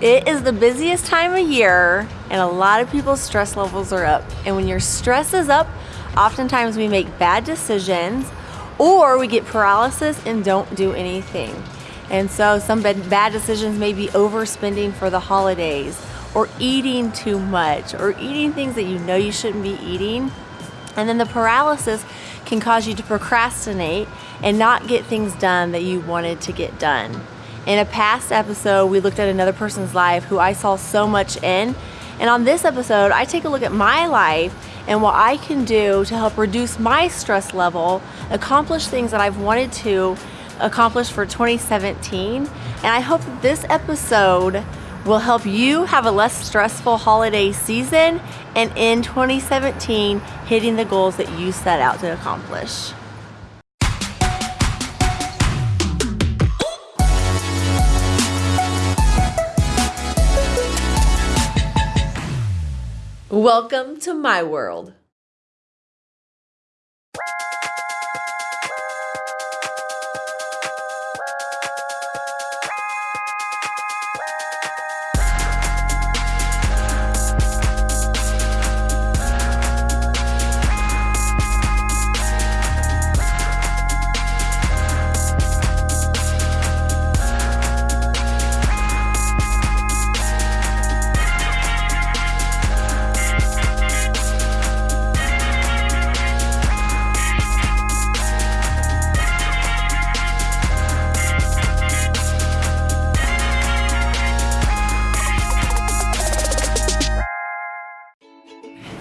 It is the busiest time of year and a lot of people's stress levels are up. And when your stress is up, oftentimes we make bad decisions or we get paralysis and don't do anything. And so some bad decisions may be overspending for the holidays or eating too much or eating things that you know you shouldn't be eating. And then the paralysis can cause you to procrastinate and not get things done that you wanted to get done. In a past episode, we looked at another person's life who I saw so much in. And on this episode, I take a look at my life and what I can do to help reduce my stress level, accomplish things that I've wanted to accomplish for 2017. And I hope that this episode will help you have a less stressful holiday season and in 2017 hitting the goals that you set out to accomplish. Welcome to my world.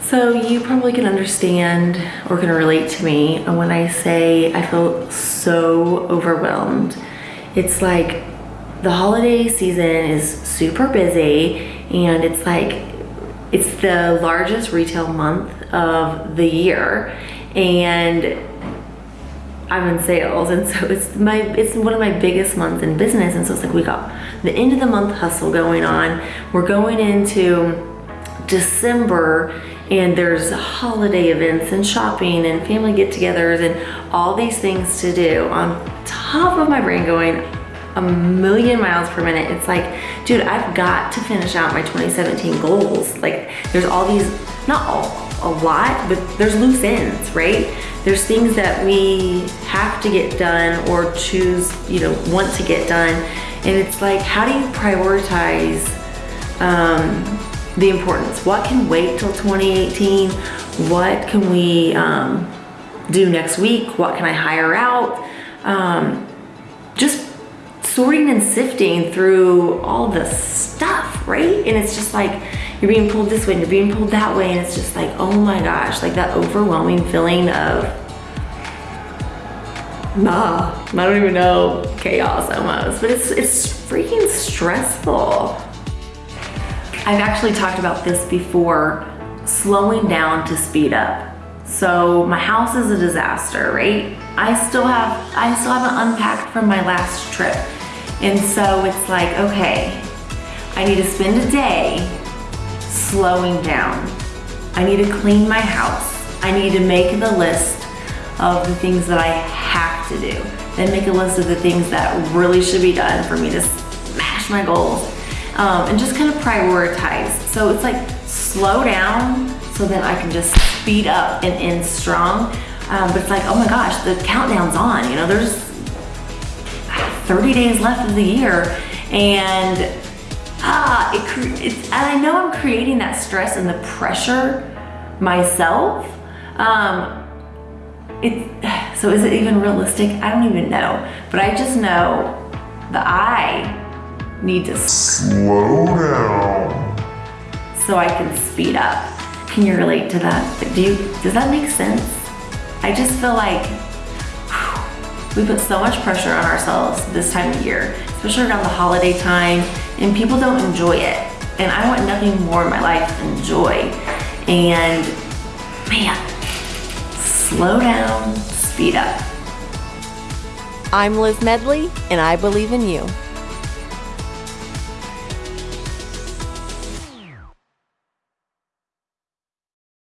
So you probably can understand or can relate to me when I say I feel so overwhelmed. It's like the holiday season is super busy and it's like it's the largest retail month of the year and I'm in sales and so it's my it's one of my biggest months in business and so it's like we got the end of the month hustle going on we're going into December and there's holiday events and shopping and family get-togethers and all these things to do on top of my brain going a million miles per minute. It's like, dude, I've got to finish out my 2017 goals. Like there's all these, not all, a lot, but there's loose ends, right? There's things that we have to get done or choose, you know, want to get done. And it's like, how do you prioritize um, the importance. What can wait till 2018? What can we um, do next week? What can I hire out? Um, just sorting and sifting through all the stuff, right? And it's just like, you're being pulled this way and you're being pulled that way. And it's just like, oh my gosh, like that overwhelming feeling of, nah, I don't even know, chaos almost. But it's, it's freaking stressful. I've actually talked about this before, slowing down to speed up. So my house is a disaster, right? I still have, I still haven't unpacked from my last trip. And so it's like, okay, I need to spend a day slowing down. I need to clean my house. I need to make the list of the things that I have to do. Then make a list of the things that really should be done for me to smash my goals um, and just kind of prioritize. So it's like slow down so that I can just speed up and end strong. Um, but it's like, oh my gosh, the countdown's on. You know, there's 30 days left of the year and ah, it, it's, and I know I'm creating that stress and the pressure myself. Um, it, so is it even realistic? I don't even know. But I just know that I need to slow down so I can speed up. Can you relate to that? Do you, does that make sense? I just feel like whew, we put so much pressure on ourselves this time of year, especially around the holiday time, and people don't enjoy it. And I want nothing more in my life than joy. And man, slow down, speed up. I'm Liz Medley, and I believe in you.